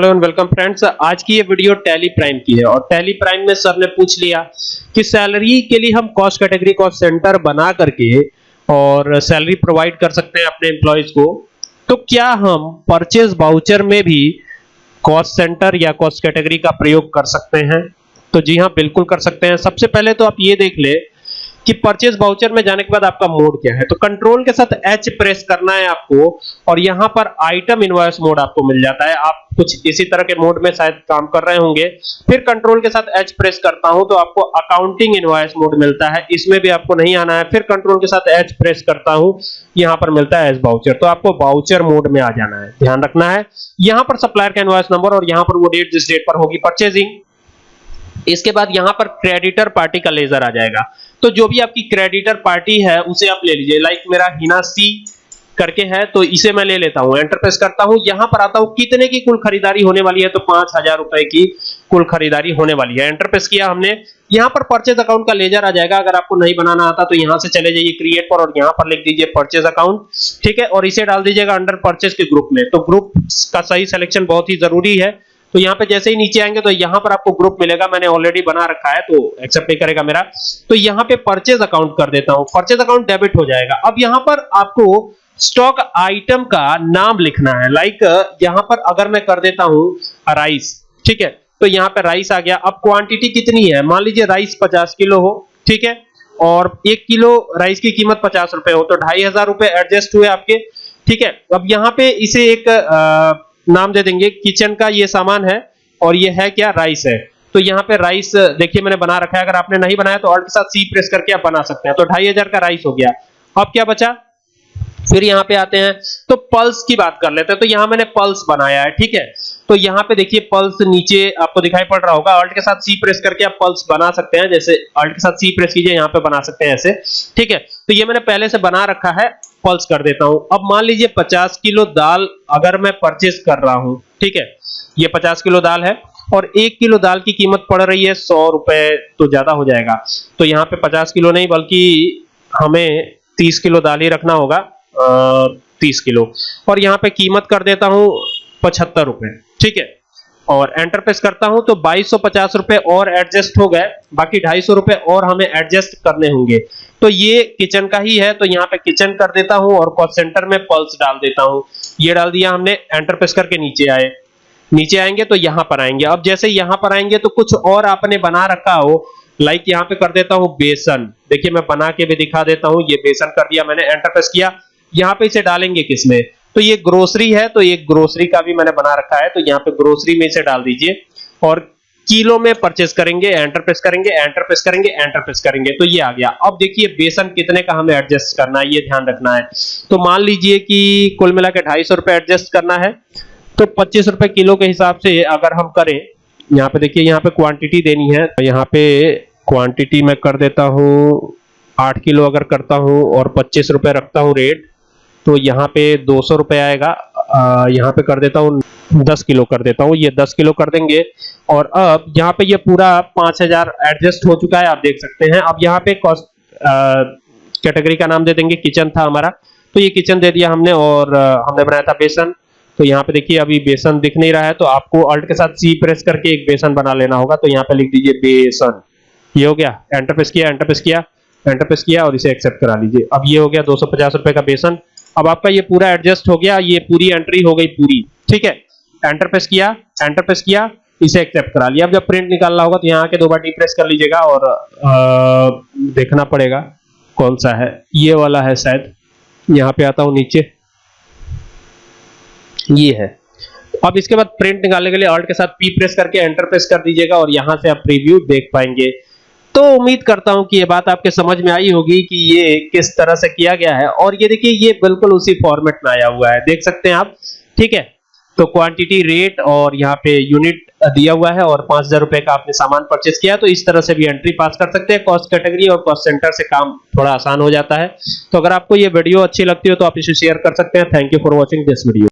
Hello and welcome friends, आज की ये वीडियो टैली प्राइम की है और टैली प्राइम में सर ने पूछ लिया कि सैलरी के लिए हम कॉस्ट कैटेगरी, कॉस्ट सेंटर बना करके और सैलरी प्रोवाइड कर सकते हैं अपने एम्प्लॉयज़ को। तो क्या हम परचेज बाउचर में भी कॉस्ट सेंटर या कॉस्ट कैटेगरी का प्रयोग कर सकते हैं? तो जी हाँ बिल्कुल कर सकते हैं। सबसे पहले तो आप ये देख ले कि परचेज बाउचर में जाने के बाद आपका मोड क्या है? तो कंट्रोल के साथ एच प्रेस करना है आपको और यहाँ पर आइटम इनवॉइस मोड आपको मिल जाता है। आप कुछ इसी तरह के मोड में शायद काम कर रहे होंगे। फिर कंट्रोल के साथ एच प्रेस करता हूँ तो आपको अकाउंटिंग इनवॉइस मोड मिलता है। इसमें भी आपको नहीं आना है। फिर कंट्रोल के साथ एच प्रेस करता हूँ, यहाँ पर मिलता है एच बाउचर तो आपको बाउचर मोड में आ जाना है। ध्यान रखना है। यहाँ पर सप्लायर का इनवॉइस नंबर और यहाँ पर वो डेट जिस डेट पर होगी परचेजिंग इसके बाद यहाँ पर क्रेडिटर पार्टी का लेजर आ जाएगा। तो जो भी आपकी क्रेडिटर पार्टी है, उसे आप ले लीजिए। लाइक मेरा हिना सी करके है तो इसे मैं ले लेता हूँ। एंटर प्रेस करता हूँ। यहाँ पर आता हूँ, कितने की कुल खरीदारी होने वाली है? तो पाँच हज़ार रुपए की कुल खरीदारी होने वाली है। एंटर प्रेस किया हमने। यहाँ पर परचेज अकाउंट का लेजर आ जाएगा। अगर आपको नहीं बनाना आता तो यहाँ से चले जाइए क्रिएट पर और यहाँ पर लिख दीजिए परचेज अकाउंट ठीक है? और इसे डाल दीजिएगा अंडर परचेज के ग्रुप में। तो ग्रुप का सही सिलेक्शन बहुत ही ज़रूरी है। तो यहाँ पे जैसे ही नीचे आएँगे तो यहाँ पर आपको ग्रुप मिलेगा। मैंने ऑलरेडी बना रखा है तो एक्सेप्ट नहीं करेगा मेरा। तो यहाँ पे परचेज अकाउंट कर देता हूँ। परचेज अकाउंट डेबिट हो जाएगा। अब यहाँ पर आपको स्टॉक आइटम का नाम लिखना है। लाइक यहाँ पर अगर मैं कर देता हूँ राइस ठीक है? तो यहाँ पे राइस आ गया। अब क्वांटिटी कितनी है? मान लीजिए राइस 50 किलो हो ठीक है? और एक किलो राइस की कीमत पचास रुपए हो तो ढाई हज़ार रुपए एडजस्ट हुए आपके ठीक है? अब यहाँ पे इसे एक आ, नाम दे देंगे, किचन का ये सामान है और ये है क्या राइस है। तो यहाँ पे राइस देखिए मैंने बना रखा है, अगर आपने नहीं बनाया तो ऑल्ट के साथ सी प्रेस करके आप बना सकते हैं। तो ढाई हज़ार का राइस हो गया। अब क्या बचा? फिर यहाँ पे आते हैं। तो पल्स की बात कर लेते हैं। तो यहाँ मैंने पल्स बनाया है, ठीक है? तो यहाँ पे देखिए पल्स नीचे आपको दिखाई पड़ रहा होगा। अल्ट के साथ सी प्रेस करके आप पल्स बना सकते हैं। जैसे अल्ट के साथ सी प्रेस कीजिए, यहाँ पे बना सकते हैं ऐसे, ठीक है? तो ये मैंने पहले से बना रखा है। पल्स कर देता हूँ। अब मान लीजिए 50 किलो दाल अगर मैं परचेज कर रहा हूँ, ठीक है? ये 50 किलो दाल है और एक किलो दाल की कीमत पड़ रही है सौ रुपए तो ज़्यादा हो जाएगा। तो यहाँ पे 50 किलो नहीं, बल्कि हमें 30 किलो दाल ही रखना होगा तीस किलो। और यहाँ पे कीमत कर देता हूँ पचहत्तर रुपए, ठीक है? और एंटर प्रेस करता हूँ तो बाईस रुपए और एडजस्ट हो गए। बाकी ढाई सौ रुपए और हमें एडजस्ट करने होंगे। तो ये किचन का ही है तो यहाँ पे किचन कर देता हूँ और कॉस्ट सेंटर में पल्स डाल देता हूँ। ये डाल दिया हमने एंटर प्रेस करके नीचे आए। नीचे आएँगे तो यहाँ पर आएँगे। अब जैसे यहाँ पर आएँगे तो कुछ और आपने बना रखा हो लाइक यहाँ पे कर देता हूँ बेसन। देखिए मैं बना के भी दिखा देता हूँ, ये बेसन कर दिया मैंने एंटर प्रेस किया। यहाँ पे इसे डालेंगे किसमें? तो ये ग्रोसरी है तो ये ग्रोसरी का भी मैंने बना रखा है तो यहाँ पे ग्रोसरी में इसे डाल दीजिए। और किलो में परचेस करेंगे एंटर प्रेस करेंगे एंटर प्रेस करेंगे एंटर प्रेस करेंगे। तो ये आ गया। अब देखिए बेसन कितने का हमें एडजस्ट करना है, ये ध्यान रखना है। तो मान लीजिए कि कुल मिला के ढाई सौ रुपए एडजस्ट करना है तो पच्चीस रुपए किलो के हिसाब से अगर हम करें, यहाँ पे देखिए, यहाँ पे क्वांटिटी देनी है तो यहाँ पे क्वांटिटी में कर देता हूँ, आठ किलो अगर करता हूँ और पच्चीस रुपए रखता हूँ रेट तो यहाँ पे दो सौ आएगा। यहाँ पे कर देता हूँ, दस किलो कर देता हूँ। ये दस किलो कर देंगे। और अब यहाँ पे ये पूरा पाँच हज़ार एडजस्ट हो चुका है, आप देख सकते हैं। अब यहाँ पे कॉस्ट कैटेगरी का नाम दे देंगे, किचन था हमारा। तो ये किचन दे दिया हमने और हमने बनाया था बेसन। तो यहाँ पे देखिए, अभी बेसन दिख नहीं रहा है तो आपको अल्ट के साथ सी प्रेस करके एक बेसन बना लेना होगा। तो यहाँ पे लिख दीजिए बेसन। ये हो गया, एंटर किया एंटर किया एंटर किया और इसे एक्सेप्ट करा लीजिए। अब ये हो गया दो रुपए का बेसन। अब आपका ये पूरा एडजस्ट हो गया ये पूरी एंट्री हो गई पूरी ठीक है? एंटर प्रेस किया एंटर प्रेस किया इसे एक्सेप्ट करा लिया। अब जब प्रिंट निकालना होगा तो यहाँ के दो बार डी प्रेस कर लीजिएगा और आ, देखना पड़ेगा कौन सा है। ये वाला है शायद यहाँ पे आता हूँ नीचे। ये है। अब इसके बाद प्रिंट निकालने के लिए ऑल्ट के साथ पी प्रेस करके एंटर प्रेस कर दीजिएगा और यहाँ से आप प्रीव्यू देख पाएँगे। तो उम्मीद करता हूँ कि ये बात आपके समझ में आई होगी कि ये किस तरह से किया गया है। और ये देखिए, ये बिल्कुल उसी फॉर्मेट में आया हुआ है। देख सकते हैं आप, ठीक है? तो क्वांटिटी रेट और यहाँ पे यूनिट दिया हुआ है और पाँच हज़ार रुपए का आपने सामान परचेस किया। तो इस तरह से भी एंट्री पास कर सकते हैं। कॉस्ट कैटेगरी और कॉस्ट सेंटर से काम थोड़ा आसान हो जाता है। तो अगर आपको ये वीडियो अच्छी लगती हो तो आप इसे शेयर कर सकते हैं। Thank you for watching this video